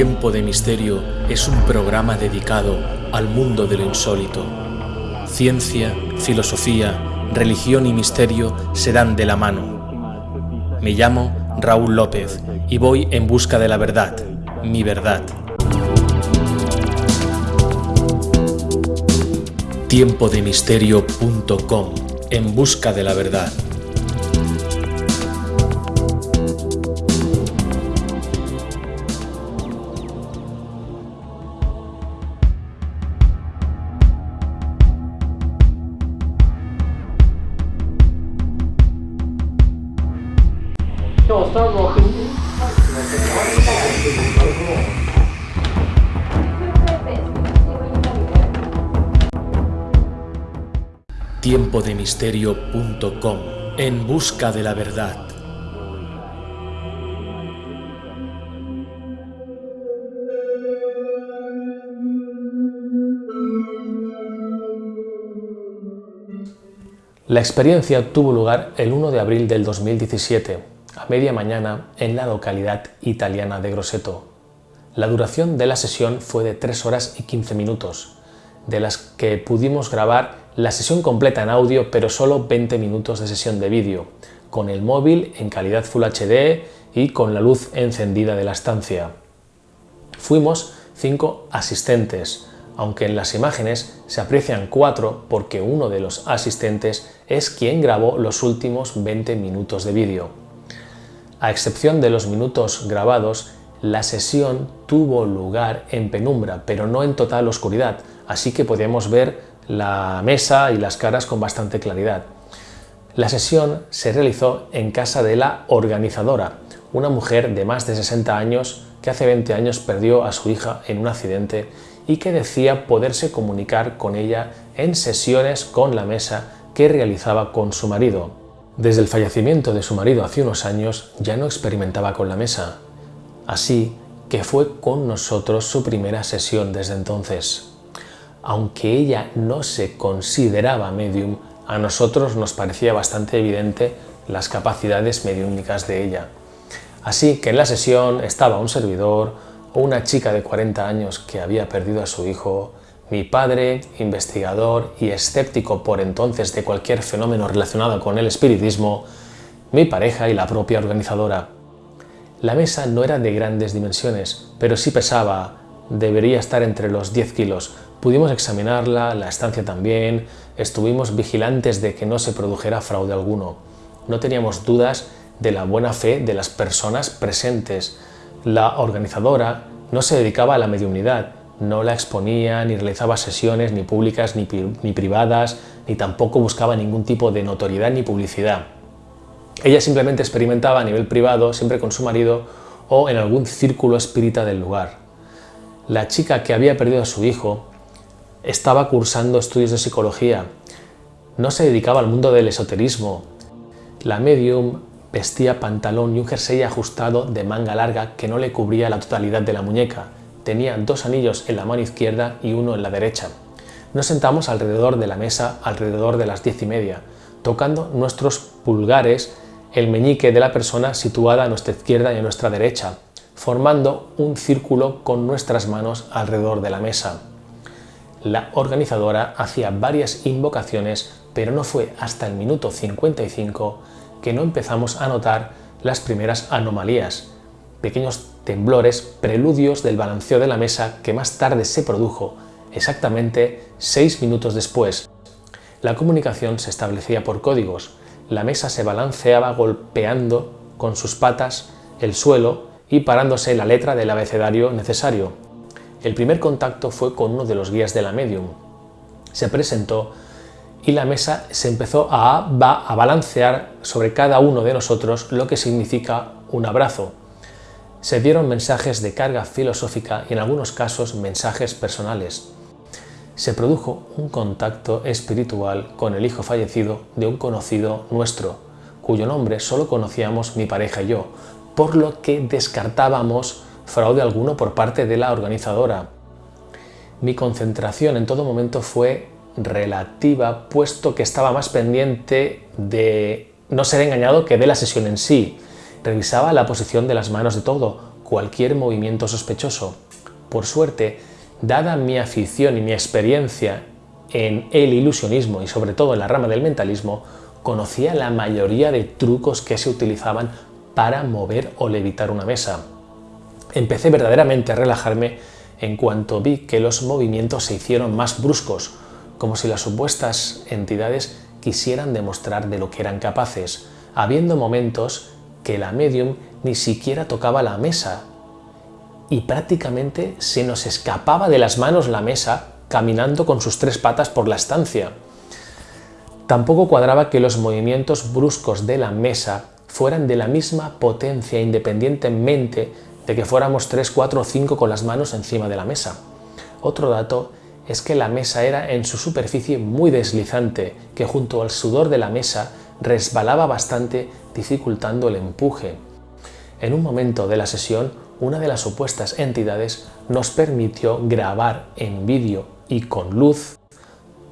Tiempo de Misterio es un programa dedicado al mundo de lo insólito. Ciencia, filosofía, religión y misterio se dan de la mano. Me llamo Raúl López y voy en busca de la verdad, mi verdad. Tiempodemisterio.com En busca de la verdad. Tiempodemisterio.com En busca de la verdad. La experiencia tuvo lugar el 1 de abril del 2017, a media mañana, en la localidad italiana de Grosseto. La duración de la sesión fue de 3 horas y 15 minutos, de las que pudimos grabar la sesión completa en audio, pero solo 20 minutos de sesión de vídeo, con el móvil en calidad Full HD y con la luz encendida de la estancia. Fuimos cinco asistentes, aunque en las imágenes se aprecian cuatro porque uno de los asistentes es quien grabó los últimos 20 minutos de vídeo. A excepción de los minutos grabados, la sesión tuvo lugar en penumbra, pero no en total oscuridad, así que podíamos ver la mesa y las caras con bastante claridad. La sesión se realizó en casa de la organizadora, una mujer de más de 60 años que hace 20 años perdió a su hija en un accidente y que decía poderse comunicar con ella en sesiones con la mesa que realizaba con su marido. Desde el fallecimiento de su marido hace unos años ya no experimentaba con la mesa, así que fue con nosotros su primera sesión desde entonces aunque ella no se consideraba medium, a nosotros nos parecía bastante evidente las capacidades mediúnicas de ella. Así que en la sesión estaba un servidor una chica de 40 años que había perdido a su hijo, mi padre, investigador y escéptico por entonces de cualquier fenómeno relacionado con el espiritismo, mi pareja y la propia organizadora. La mesa no era de grandes dimensiones, pero sí pesaba, debería estar entre los 10 kilos, Pudimos examinarla, la estancia también, estuvimos vigilantes de que no se produjera fraude alguno. No teníamos dudas de la buena fe de las personas presentes. La organizadora no se dedicaba a la mediunidad, no la exponía, ni realizaba sesiones ni públicas ni, ni privadas, ni tampoco buscaba ningún tipo de notoriedad ni publicidad. Ella simplemente experimentaba a nivel privado, siempre con su marido o en algún círculo espírita del lugar. La chica que había perdido a su hijo estaba cursando estudios de psicología, no se dedicaba al mundo del esoterismo. La medium vestía pantalón y un jersey ajustado de manga larga que no le cubría la totalidad de la muñeca. Tenía dos anillos en la mano izquierda y uno en la derecha. Nos sentamos alrededor de la mesa alrededor de las diez y media, tocando nuestros pulgares el meñique de la persona situada a nuestra izquierda y a nuestra derecha, formando un círculo con nuestras manos alrededor de la mesa la organizadora hacía varias invocaciones, pero no fue hasta el minuto 55 que no empezamos a notar las primeras anomalías, pequeños temblores, preludios del balanceo de la mesa que más tarde se produjo, exactamente seis minutos después. La comunicación se establecía por códigos, la mesa se balanceaba golpeando con sus patas el suelo y parándose la letra del abecedario necesario, el primer contacto fue con uno de los guías de la medium. Se presentó y la mesa se empezó a, a balancear sobre cada uno de nosotros lo que significa un abrazo. Se dieron mensajes de carga filosófica y en algunos casos mensajes personales. Se produjo un contacto espiritual con el hijo fallecido de un conocido nuestro, cuyo nombre solo conocíamos mi pareja y yo, por lo que descartábamos fraude alguno por parte de la organizadora. Mi concentración en todo momento fue relativa, puesto que estaba más pendiente de no ser engañado que de la sesión en sí. Revisaba la posición de las manos de todo, cualquier movimiento sospechoso. Por suerte, dada mi afición y mi experiencia en el ilusionismo y sobre todo en la rama del mentalismo, conocía la mayoría de trucos que se utilizaban para mover o levitar una mesa. Empecé verdaderamente a relajarme en cuanto vi que los movimientos se hicieron más bruscos, como si las supuestas entidades quisieran demostrar de lo que eran capaces, habiendo momentos que la medium ni siquiera tocaba la mesa y prácticamente se nos escapaba de las manos la mesa caminando con sus tres patas por la estancia. Tampoco cuadraba que los movimientos bruscos de la mesa fueran de la misma potencia independientemente de que fuéramos 3, 4 o 5 con las manos encima de la mesa. Otro dato es que la mesa era en su superficie muy deslizante, que junto al sudor de la mesa resbalaba bastante dificultando el empuje. En un momento de la sesión, una de las supuestas entidades nos permitió grabar en vídeo y con luz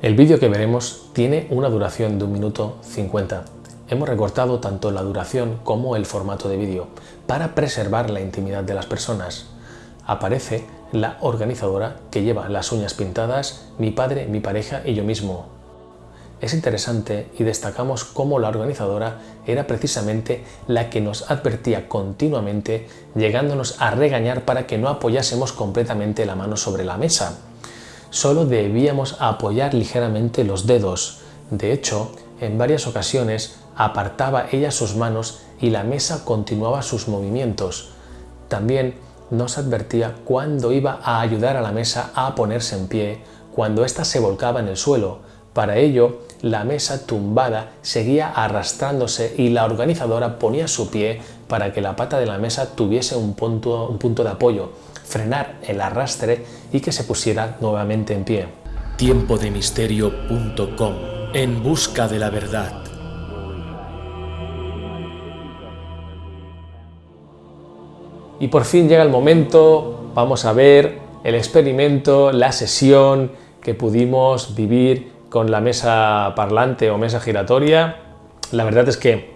el vídeo que veremos tiene una duración de un minuto 50. Hemos recortado tanto la duración como el formato de vídeo para preservar la intimidad de las personas. Aparece la organizadora que lleva las uñas pintadas, mi padre, mi pareja y yo mismo. Es interesante y destacamos cómo la organizadora era precisamente la que nos advertía continuamente, llegándonos a regañar para que no apoyásemos completamente la mano sobre la mesa solo debíamos apoyar ligeramente los dedos. De hecho, en varias ocasiones apartaba ella sus manos y la mesa continuaba sus movimientos. También nos advertía cuándo iba a ayudar a la mesa a ponerse en pie, cuando ésta se volcaba en el suelo. Para ello, la mesa tumbada seguía arrastrándose y la organizadora ponía su pie para que la pata de la mesa tuviese un punto, un punto de apoyo, frenar el arrastre y que se pusiera nuevamente en pie. Tiempodemisterio.com En busca de la verdad. Y por fin llega el momento, vamos a ver el experimento, la sesión que pudimos vivir con la mesa parlante o mesa giratoria. La verdad es que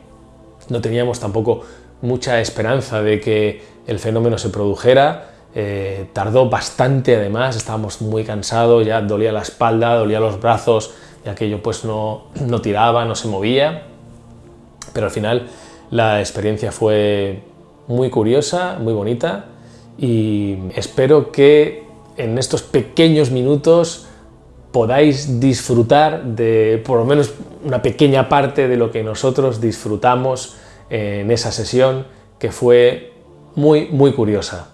no teníamos tampoco mucha esperanza de que el fenómeno se produjera. Eh, tardó bastante además, estábamos muy cansados, ya dolía la espalda, dolía los brazos y aquello pues no, no tiraba, no se movía. Pero al final la experiencia fue muy curiosa, muy bonita y espero que en estos pequeños minutos podáis disfrutar de por lo menos una pequeña parte de lo que nosotros disfrutamos en esa sesión que fue muy, muy curiosa.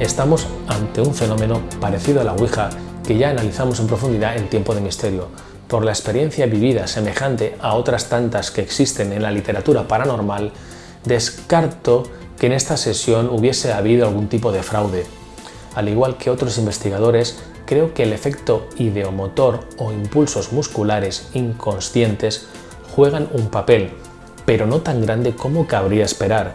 Estamos ante un fenómeno parecido a la Ouija que ya analizamos en profundidad en Tiempo de Misterio. Por la experiencia vivida semejante a otras tantas que existen en la literatura paranormal, descarto que en esta sesión hubiese habido algún tipo de fraude. Al igual que otros investigadores, creo que el efecto ideomotor o impulsos musculares inconscientes juegan un papel, pero no tan grande como cabría esperar.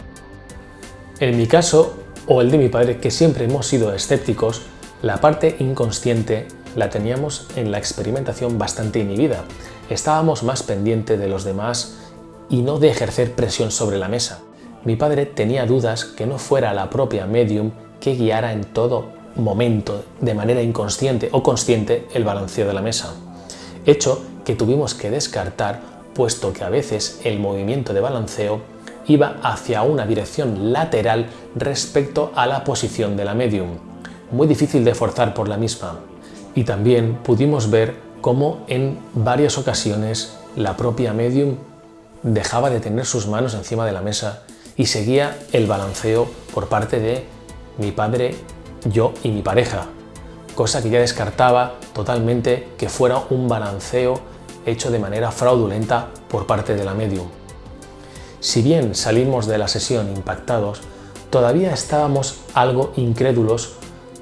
En mi caso, o el de mi padre, que siempre hemos sido escépticos, la parte inconsciente la teníamos en la experimentación bastante inhibida. Estábamos más pendiente de los demás y no de ejercer presión sobre la mesa. Mi padre tenía dudas que no fuera la propia medium que guiara en todo momento, de manera inconsciente o consciente, el balanceo de la mesa. Hecho que tuvimos que descartar, puesto que a veces el movimiento de balanceo iba hacia una dirección lateral respecto a la posición de la medium, muy difícil de forzar por la misma. Y también pudimos ver cómo en varias ocasiones la propia medium dejaba de tener sus manos encima de la mesa y seguía el balanceo por parte de mi padre, yo y mi pareja, cosa que ya descartaba totalmente que fuera un balanceo hecho de manera fraudulenta por parte de la medium. Si bien salimos de la sesión impactados, todavía estábamos algo incrédulos,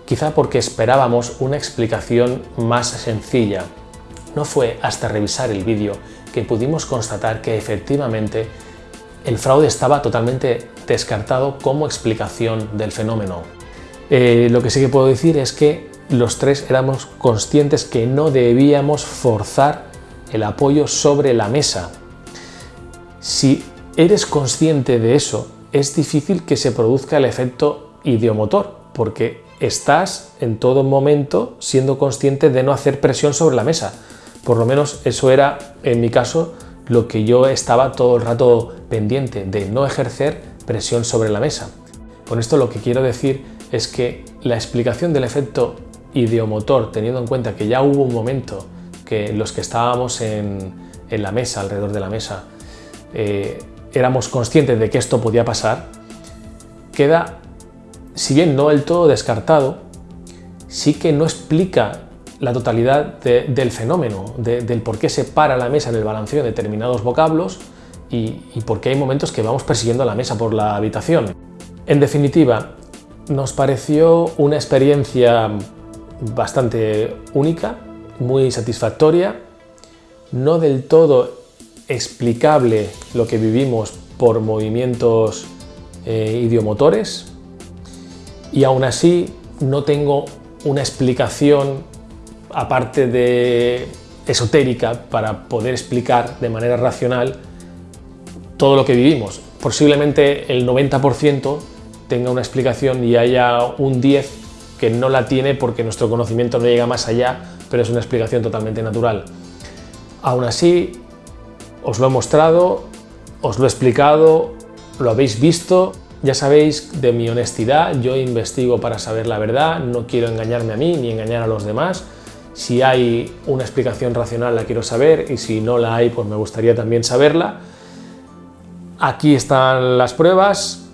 quizá porque esperábamos una explicación más sencilla. No fue hasta revisar el vídeo que pudimos constatar que efectivamente el fraude estaba totalmente descartado como explicación del fenómeno. Eh, lo que sí que puedo decir es que los tres éramos conscientes que no debíamos forzar el apoyo sobre la mesa. Si eres consciente de eso, es difícil que se produzca el efecto idiomotor, porque estás en todo momento siendo consciente de no hacer presión sobre la mesa. Por lo menos eso era, en mi caso, lo que yo estaba todo el rato pendiente, de no ejercer presión sobre la mesa. Con esto lo que quiero decir es que la explicación del efecto idiomotor, teniendo en cuenta que ya hubo un momento que los que estábamos en, la mesa, alrededor de la mesa, eh, éramos conscientes de que esto podía pasar, queda, si bien no del todo descartado, sí que no explica la totalidad del fenómeno, del por qué se para la mesa en el balanceo de determinados vocablos y, y por qué hay momentos que vamos persiguiendo la mesa por la habitación. En definitiva, nos pareció una experiencia bastante única, muy satisfactoria, no del todo explicable lo que vivimos por movimientos eh, idiomotores y aún así no tengo una explicación aparte de esotérica para poder explicar de manera racional todo lo que vivimos. Posiblemente el 90% tenga una explicación y haya un 10 que no la tiene porque nuestro conocimiento no llega más allá, pero es una explicación totalmente natural. Aún así, os lo he mostrado, os lo he explicado, lo habéis visto, ya sabéis de mi honestidad, yo investigo para saber la verdad, no quiero engañarme a mí ni engañar a los demás. Si hay una explicación racional la quiero saber y si no la hay pues me gustaría también saberla. Aquí están las pruebas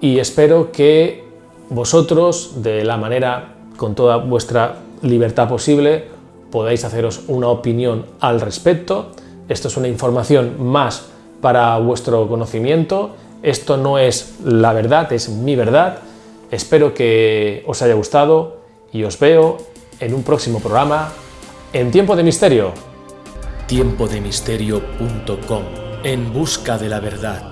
y espero que vosotros, de la manera, con toda vuestra libertad posible, podáis haceros una opinión al respecto esto es una información más para vuestro conocimiento. Esto no es la verdad, es mi verdad. Espero que os haya gustado y os veo en un próximo programa en Tiempo de Misterio. Tiempodemisterio.com En busca de la verdad.